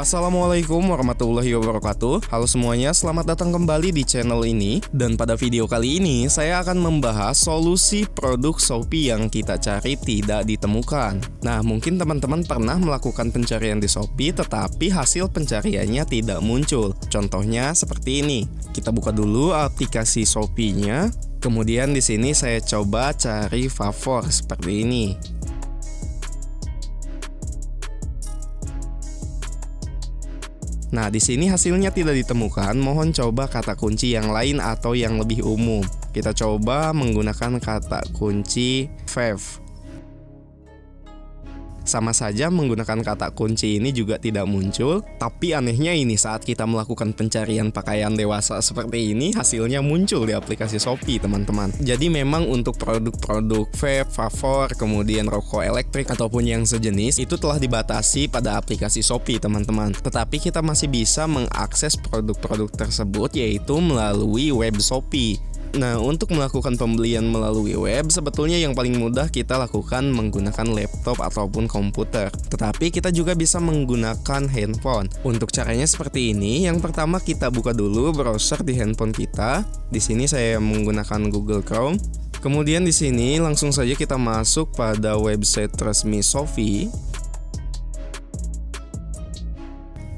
Assalamualaikum warahmatullahi wabarakatuh. Halo semuanya, selamat datang kembali di channel ini. Dan pada video kali ini, saya akan membahas solusi produk Shopee yang kita cari tidak ditemukan. Nah, mungkin teman-teman pernah melakukan pencarian di Shopee Tetapi hasil pencariannya tidak muncul. Contohnya seperti ini. Kita buka dulu aplikasi Shopee-nya. Kemudian di sini saya coba cari favor seperti ini Nah, di sini hasilnya tidak ditemukan. Mohon coba kata kunci yang lain atau yang lebih umum. Kita coba menggunakan kata kunci Fave. Sama saja menggunakan kata kunci ini juga tidak muncul, tapi anehnya ini saat kita melakukan pencarian pakaian dewasa seperti ini, hasilnya muncul di aplikasi Shopee teman-teman. Jadi memang untuk produk-produk vape, favor, kemudian rokok elektrik ataupun yang sejenis itu telah dibatasi pada aplikasi Shopee teman-teman. Tetapi kita masih bisa mengakses produk-produk tersebut yaitu melalui web Shopee. Nah, untuk melakukan pembelian melalui web, sebetulnya yang paling mudah kita lakukan menggunakan laptop ataupun komputer. Tetapi kita juga bisa menggunakan handphone. Untuk caranya seperti ini, yang pertama kita buka dulu browser di handphone kita. Di sini saya menggunakan Google Chrome. Kemudian di sini langsung saja kita masuk pada website resmi Shopee.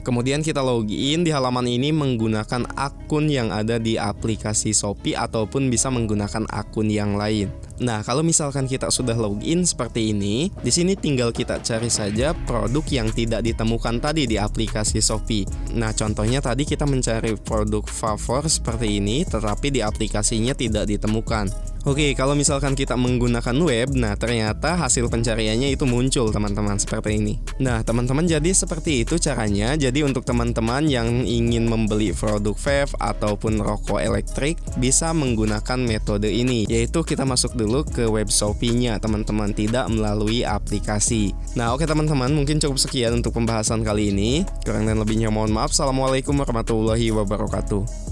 Kemudian kita login di halaman ini menggunakan akun yang ada di aplikasi Shopee ataupun bisa menggunakan akun yang lain. Nah, kalau misalkan kita sudah login seperti ini, di sini tinggal kita cari saja produk yang tidak ditemukan tadi di aplikasi Shopee. Nah, contohnya tadi kita mencari produk favor seperti ini, tetapi di aplikasinya tidak ditemukan. Oke, kalau misalkan kita menggunakan web, nah ternyata hasil pencariannya itu muncul teman-teman seperti ini. Nah, teman-teman jadi seperti itu caranya. Jadi untuk teman-teman yang ingin membeli produk vape ataupun rokok elektrik bisa menggunakan metode ini, yaitu kita masuk dulu ke web Shopee-nya teman-teman, tidak melalui aplikasi. Nah, oke teman-teman, mungkin cukup sekian untuk pembahasan kali ini. Kurang dan lebihnya mohon maaf. Assalamualaikum warahmatullahi wabarakatuh.